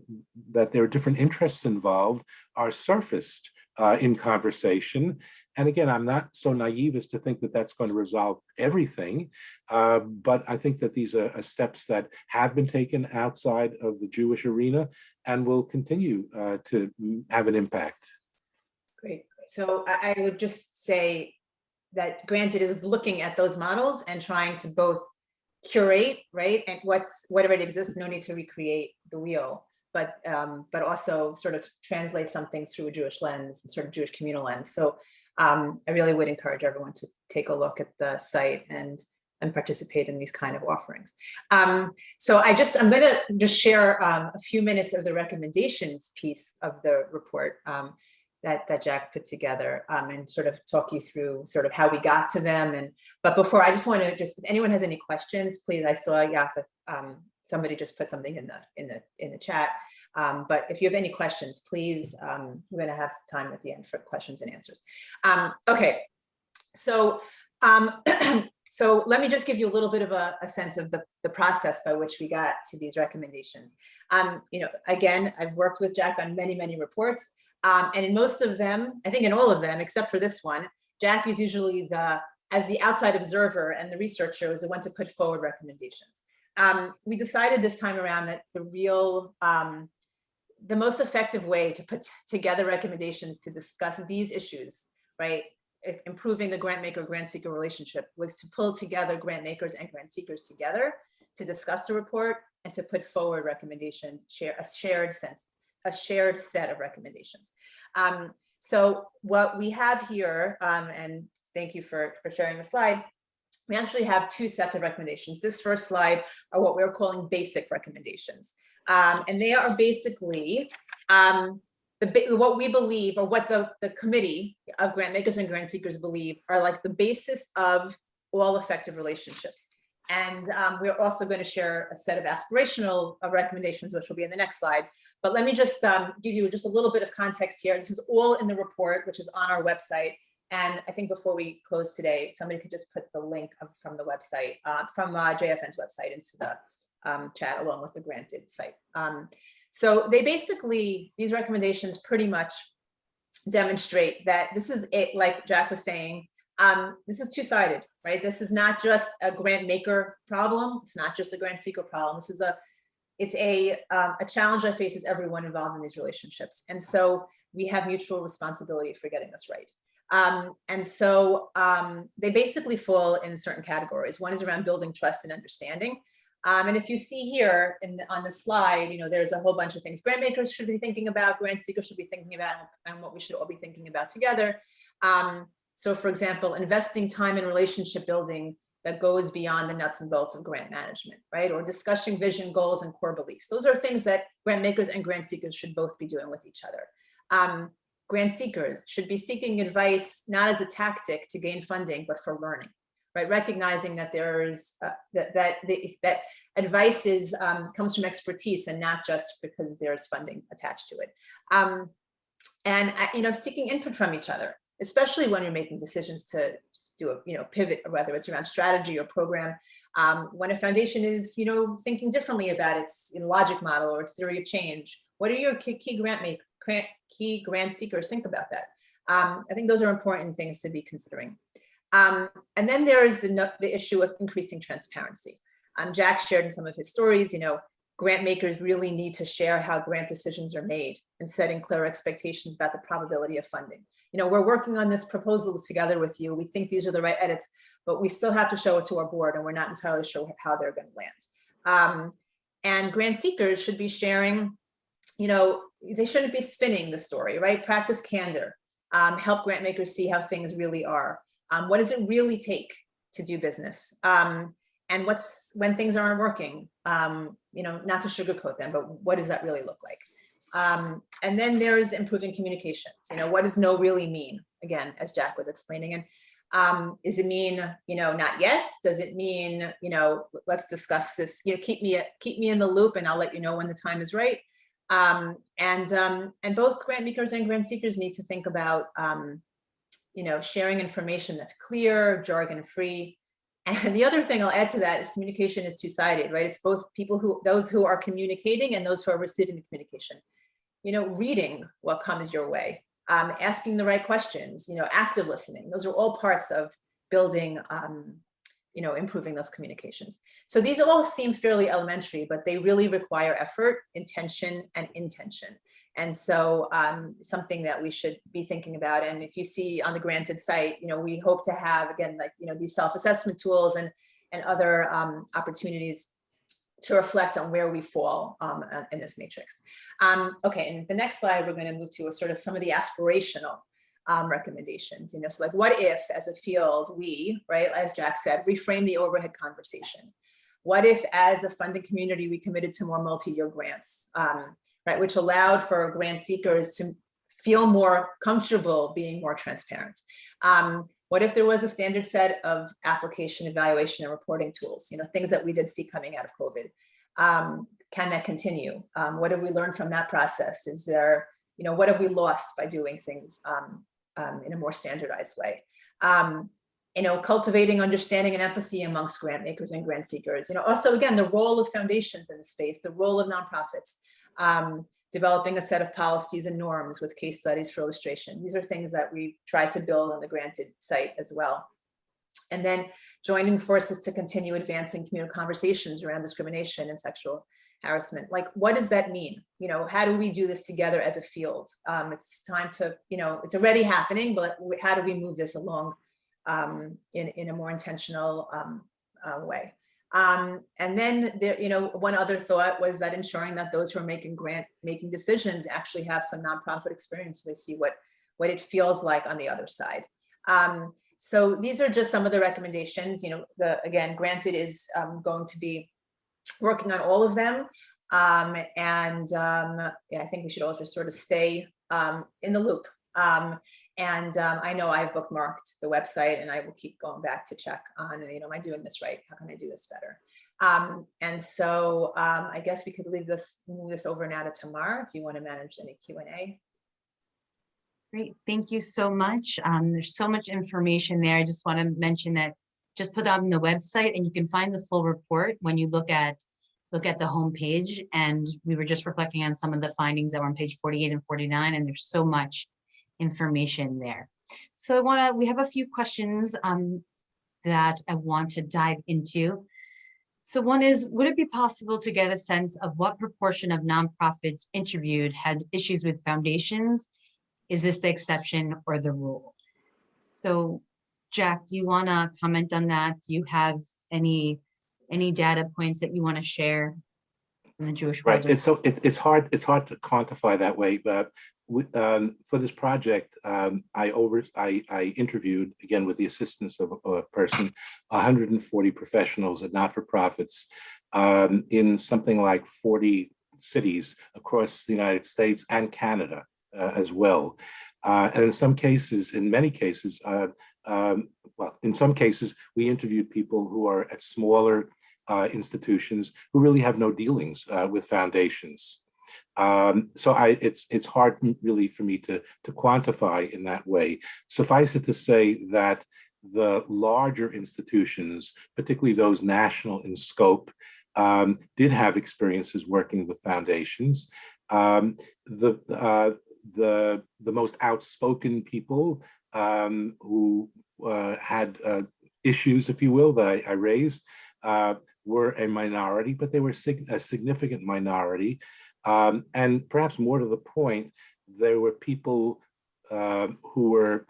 that there are different interests involved are surfaced uh, in conversation. And again, I'm not so naive as to think that that's going to resolve everything, uh, but I think that these are, are steps that have been taken outside of the Jewish arena and will continue uh, to have an impact. Great. So I, would just say that granted is looking at those models and trying to both curate, right? And what's, whatever already exists, no need to recreate the wheel, but, um, but also sort of translate something through a Jewish lens, and sort of Jewish communal lens. So um, I really would encourage everyone to take a look at the site and and participate in these kind of offerings. Um, so I just, I'm gonna just share um, a few minutes of the recommendations piece of the report. Um, that, that Jack put together um, and sort of talk you through sort of how we got to them. And but before I just want to just if anyone has any questions, please. I saw Yafa, somebody just put something in the in the in the chat. Um, but if you have any questions, please, um, we're going to have time at the end for questions and answers. Um, okay, so um, so let me just give you a little bit of a, a sense of the, the process by which we got to these recommendations. Um, you know, again, I've worked with Jack on many, many reports. Um, and in most of them, I think in all of them, except for this one, Jack is usually the, as the outside observer and the researcher is the one to put forward recommendations. Um, we decided this time around that the real, um, the most effective way to put together recommendations to discuss these issues, right? Improving the grant maker grant seeker relationship was to pull together grant makers and grant seekers together to discuss the report and to put forward recommendations, share a shared sense, a shared set of recommendations. Um, so what we have here, um, and thank you for, for sharing the slide, we actually have two sets of recommendations. This first slide are what we're calling basic recommendations. Um, and they are basically um, the what we believe or what the, the committee of grant makers and grant seekers believe are like the basis of all effective relationships. And um, we're also going to share a set of aspirational uh, recommendations, which will be in the next slide. But let me just um, give you just a little bit of context here. This is all in the report, which is on our website. And I think before we close today, somebody could just put the link from the website, uh, from uh, JFN's website into the um, chat along with the granted site. Um, so they basically, these recommendations pretty much demonstrate that this is it, like Jack was saying, um, this is two-sided, right? This is not just a grant maker problem. It's not just a grant seeker problem. This is a, it's a, um, a challenge that faces everyone involved in these relationships. And so we have mutual responsibility for getting this right. Um, and so um, they basically fall in certain categories. One is around building trust and understanding. Um, and if you see here in, on the slide, you know, there's a whole bunch of things grant makers should be thinking about, grant seekers should be thinking about, and what we should all be thinking about together. Um, so for example, investing time in relationship building that goes beyond the nuts and bolts of grant management, right? Or discussing vision, goals, and core beliefs. Those are things that grant makers and grant seekers should both be doing with each other. Grant seekers should be seeking advice, not as a tactic to gain funding, but for learning, right? Recognizing that there's, uh, that, that, the, that advice is, um, comes from expertise and not just because there's funding attached to it. Um, and, uh, you know, seeking input from each other, especially when you're making decisions to do a you know pivot whether it's around strategy or program um, when a foundation is you know thinking differently about its you know, logic model or its theory of change what are your key, grant make grant, key grant seekers think about that um, i think those are important things to be considering um, and then there is the the issue of increasing transparency um, jack shared in some of his stories you know grant makers really need to share how grant decisions are made and setting clear expectations about the probability of funding. You know, we're working on this proposal together with you. We think these are the right edits, but we still have to show it to our board and we're not entirely sure how they're going to land. Um, and grant seekers should be sharing, you know, they shouldn't be spinning the story, right? Practice candor, um, help grant makers see how things really are. Um, what does it really take to do business? Um, and what's when things aren't working? Um, you know not to sugarcoat them but what does that really look like? Um, and then there's improving communications. You know what does no really mean? Again as jack was explaining. And um, does it mean you know not yet? Does it mean you know let's discuss this you know keep me keep me in the loop and i'll let you know when the time is right um, and um, and both grant makers and grant seekers need to think about um, you know sharing information that's clear jargon free and the other thing I'll add to that is communication is two-sided, right? It's both people who, those who are communicating and those who are receiving the communication. You know, reading what comes your way, um, asking the right questions, you know, active listening. Those are all parts of building, um, you know, improving those communications. So these all seem fairly elementary, but they really require effort, intention, and intention. And so um, something that we should be thinking about. And if you see on the granted site, you know, we hope to have, again, like, you know, these self-assessment tools and, and other um, opportunities to reflect on where we fall um, in this matrix. Um, okay, and the next slide, we're going to move to a sort of some of the aspirational um, recommendations. You know, so like, what if, as a field, we, right, as Jack said, reframe the overhead conversation? What if, as a funding community, we committed to more multi-year grants? Um, right, which allowed for grant seekers to feel more comfortable being more transparent. Um, what if there was a standard set of application evaluation and reporting tools, you know, things that we did see coming out of COVID? Um, can that continue? Um, what have we learned from that process? Is there, you know, what have we lost by doing things um, um, in a more standardized way? Um, you know, cultivating understanding and empathy amongst grant makers and grant seekers. You know, also, again, the role of foundations in the space, the role of nonprofits, um, developing a set of policies and norms with case studies for illustration. These are things that we try to build on the granted site as well. And then joining forces to continue advancing communal conversations around discrimination and sexual harassment. Like, what does that mean? You know, how do we do this together as a field? Um, it's time to, you know, it's already happening, but how do we move this along um, in, in a more intentional um, uh, way? Um, and then there, you know, one other thought was that ensuring that those who are making grant making decisions actually have some nonprofit experience so they see what what it feels like on the other side. Um, so these are just some of the recommendations. You know, the again, granted is um, going to be working on all of them. Um, and um, yeah, I think we should all just sort of stay um, in the loop. Um, and um, I know I've bookmarked the website and I will keep going back to check on, you know, am I doing this right? How can I do this better? And so I guess we could leave this, move this over now to Tamar if you want to manage any Q&A. Great, thank you so much. Um, there's so much information there. I just want to mention that just put that on the website and you can find the full report when you look at look at the homepage. And we were just reflecting on some of the findings that were on page 48 and 49, and there's so much information there. So I want to, we have a few questions um, that I want to dive into. So one is, would it be possible to get a sense of what proportion of nonprofits interviewed had issues with foundations? Is this the exception or the rule? So Jack, do you want to comment on that? Do you have any any data points that you want to share in the Jewish Right, project? it's so, it, it's hard, it's hard to quantify that way, but we, um, for this project, um, I over, I, I interviewed, again, with the assistance of a person, hundred and forty professionals and not-for-profits um, in something like forty cities across the United States and Canada as well. Uh, and in some cases, in many cases, uh, um, well, in some cases, we interviewed people who are at smaller uh, institutions who really have no dealings uh, with foundations. Um, so I, it's it's hard really for me to to quantify in that way. Suffice it to say that the larger institutions, particularly those national in scope, um, did have experiences working with foundations. Um, the uh, the the most outspoken people um, who uh, had uh, issues, if you will, that I, I raised uh, were a minority, but they were sig a significant minority. Um, and perhaps more to the point, there were people uh, who were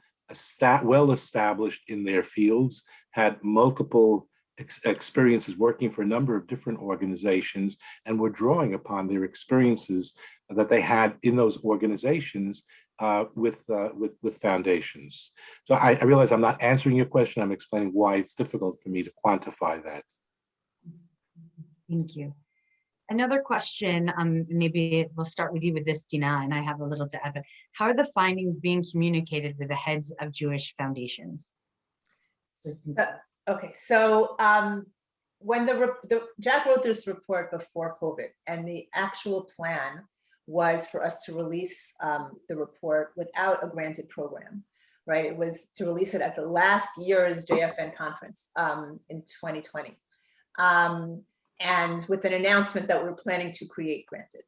well established in their fields, had multiple ex experiences working for a number of different organizations, and were drawing upon their experiences that they had in those organizations uh, with, uh, with, with foundations. So I, I realize I'm not answering your question. I'm explaining why it's difficult for me to quantify that. Thank you. Another question, um, maybe we'll start with you with this, Dina, and I have a little to add, but how are the findings being communicated with the heads of Jewish foundations? So, So- Okay, so um, when the, the, Jack wrote this report before COVID and the actual plan was for us to release um, the report without a granted program, right? It was to release it at the last year's JFN conference um, in 2020. Um, and with an announcement that we're planning to create granted.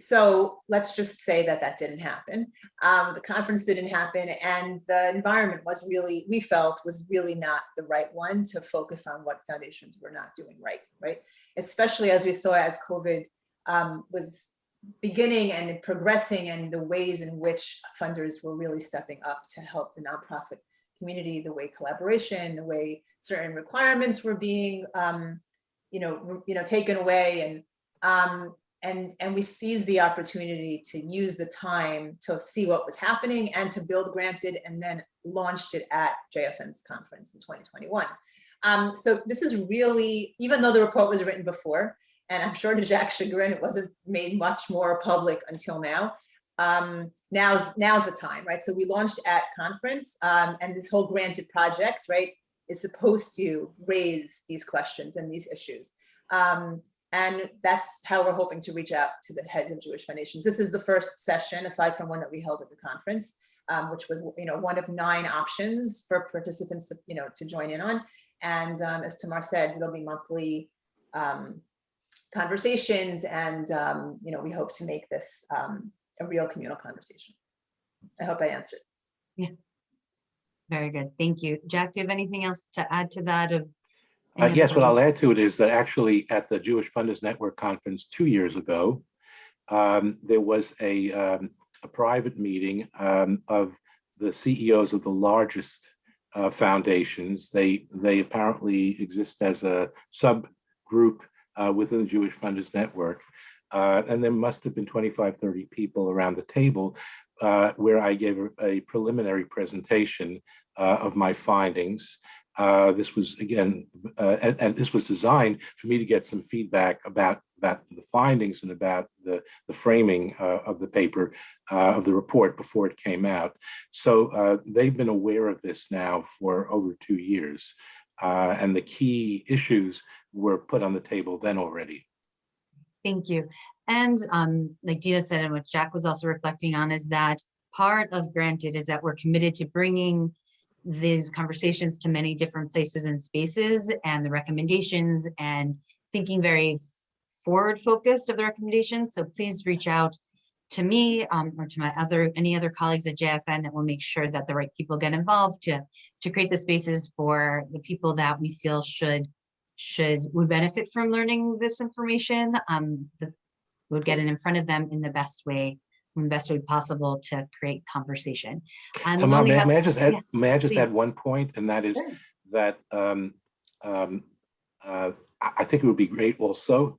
So let's just say that that didn't happen. Um, the conference didn't happen and the environment was really, we felt was really not the right one to focus on what foundations were not doing right, right? Especially as we saw as COVID um, was beginning and progressing and the ways in which funders were really stepping up to help the nonprofit community, the way collaboration, the way certain requirements were being, um, you know, you know, taken away and um, and and we seized the opportunity to use the time to see what was happening and to build granted and then launched it at JFN's conference in 2021. Um, so this is really, even though the report was written before, and I'm sure to Jack's chagrin, it wasn't made much more public until now. Um, now's, now's the time, right? So we launched at conference um, and this whole granted project, right, is supposed to raise these questions and these issues. Um, and that's how we're hoping to reach out to the heads of Jewish foundations. This is the first session, aside from one that we held at the conference, um, which was, you know, one of nine options for participants to, you know, to join in on. And um, as Tamar said, there'll be monthly um, conversations, and um, you know, we hope to make this um, a real communal conversation. I hope I answered. Yeah. Very good, thank you. Jack, do you have anything else to add to that of? Uh, yes, what I'll add to it is that actually at the Jewish Funders Network Conference two years ago, um, there was a, um, a private meeting um, of the CEOs of the largest uh, foundations. They, they apparently exist as a subgroup uh, within the Jewish Funders Network. Uh, and there must have been 25, 30 people around the table uh, where I gave a, a preliminary presentation uh, of my findings. Uh, this was again, uh, and, and, this was designed for me to get some feedback about about the findings and about the the framing uh, of the paper uh, of the report before it came out. So uh, they've been aware of this now for over two years, and the key issues were put on the table then already. Thank you. And um, like Dina said, and what Jack was also reflecting on is that part of Granted is that we're committed to bringing these conversations to many different places and spaces and the recommendations and thinking very forward focused of the recommendations. So please reach out to me um, or to my other any other colleagues at JFN that will make sure that the right people get involved to to create the spaces for the people that we feel should should would benefit from learning this information um, that would get it in front of them in the best way in the best way possible to create conversation. And Tamar, may, have, may, I just add, yes, may I just add one point, and that is Sure. that um, um, uh, I think it would be great also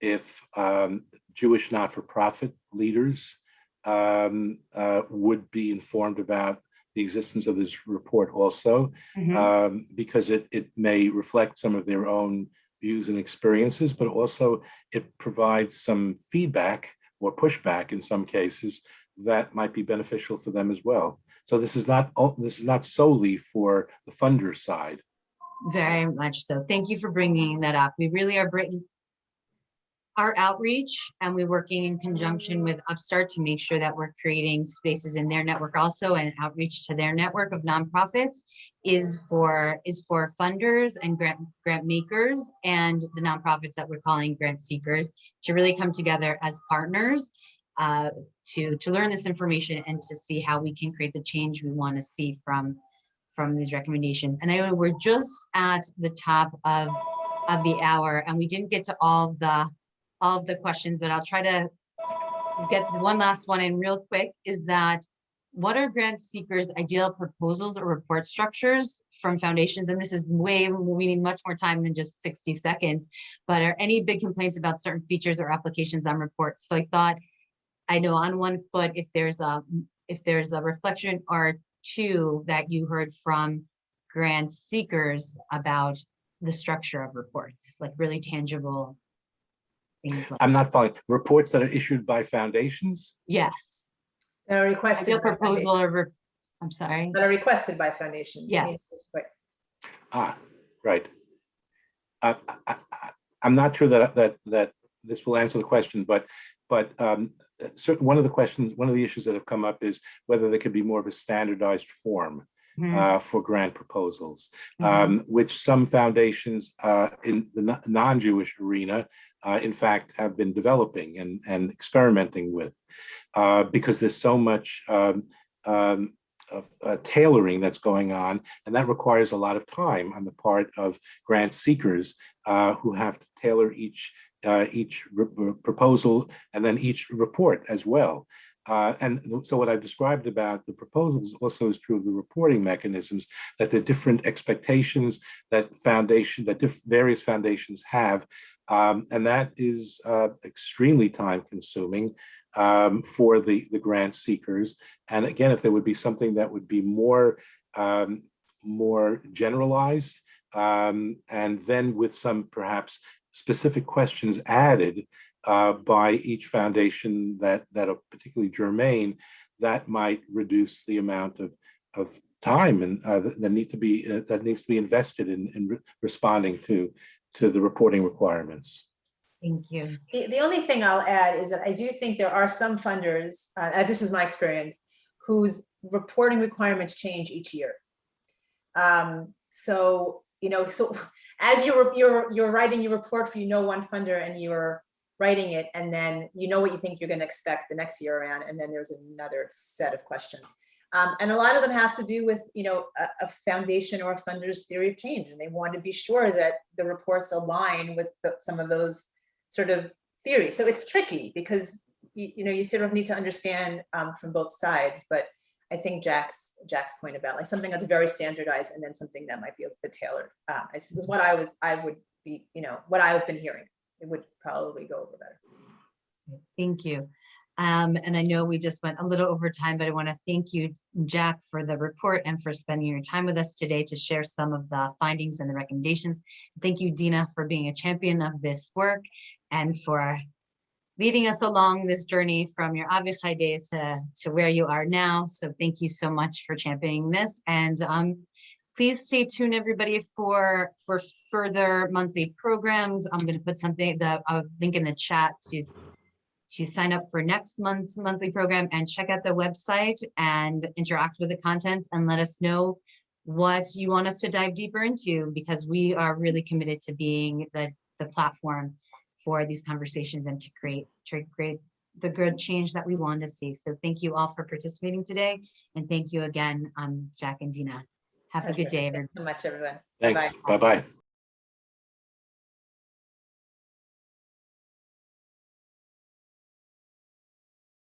if um, Jewish not-for-profit leaders um, uh, would be informed about the existence of this report also, Mhm. um, because it, it may reflect some of their own views and experiences, but also it provides some feedback or pushback in some cases that might be beneficial for them as well. So this is not, this is not solely for the funder side. Very much so. Thank you for bringing that up. We really are bringing our outreach and we're working in conjunction with Upstart to make sure that we're creating spaces in their network also and outreach to their network of nonprofits is for is for funders and grant grant makers and the nonprofits that we're calling grant seekers to really come together as partners uh, to to learn this information and to see how we can create the change we want to see from from these recommendations. And I know we're just at the top of, of the hour and we didn't get to all of the, all of the questions, but I'll try to get one last one in real quick is that what are grant seekers ideal proposals or report structures from foundations? And this is way, we need much more time than just 60 seconds, but are any big complaints about certain features or applications on reports? So I thought, I know on one foot, if there's a, if there's a reflection or two that you heard from grant seekers about the structure of reports, like really tangible things. like- I'm not following, reports that are issued by foundations? Yes, That are requested. ideal by founda- proposal or, re- I'm sorry. That are requested by foundations. Yes. Right. Ah, right. I, I, I- I'm not sure that, that, that this will answer the question, but, but um, certain, one of the questions, one of the issues that have come up is whether there could be more of a standardized form uh, for grant proposals, mhm. um, which some foundations uh, in the non- non-Jewish arena, uh, in fact, have been developing and, and experimenting with, uh, because there's so much um, um, of uh, tailoring that's going on, and that requires a lot of time on the part of grant seekers uh, who have to tailor each uh, each proposal and then each report as well. Uh, and so what I've described about the proposals also is true of the reporting mechanisms, that the different expectations that foundation, that various foundations have, um, and that is uh, extremely time consuming um, for the, the grant seekers. And again, if there would be something that would be more, um, more generalized, um, and then with some perhaps specific questions added uh, by each foundation that that are particularly germane, that might reduce the amount of of time and uh, that, that need to be uh, that needs to be invested in in re- responding to to the reporting requirements. Thank you. The, the only thing I'll add is that I do think there are some funders, uh, and this is my experience, whose reporting requirements change each year. Um, so, you know, so as you're, you're, you're writing your report for, you know, one funder and you're writing it, and then you know what you think you're gonna expect the next year around, and then there's another set of questions. Um, and a lot of them have to do with, you know, a, a foundation or a funder's theory of change, and they want to be sure that the reports align with the- some of those sort of theories. So it's tricky because you, you know you sort of need to understand um, from both sides. But I think Jack's, Jack's point about like something that's very standardized and then something that might be a bit tailored, is is what I would, I would be, you know, what I've been hearing. It would probably go over better. Thank you. Um, and I know we just went a little over time, but I want to thank you, Jack, for the report and for spending your time with us today to share some of the findings and the recommendations. Thank you, Dina, for being a champion of this work and for leading us along this journey from your Avichai days to, to where you are now. So thank you so much for championing this. And um, please stay tuned, everybody, for, for further monthly programs. I'm going to put something, the a link in the chat to to sign up for next month's monthly program and check out the website and interact with the content and let us know what you want us to dive deeper into because we are really committed to being the, the platform for these conversations and to create, to create the good change that we want to see. So thank you all for participating today. And thank you again, um, Jack and Dina. Have a good day, Thanks everyone. So much, everyone. Thanks. Bye-bye. Bye-bye.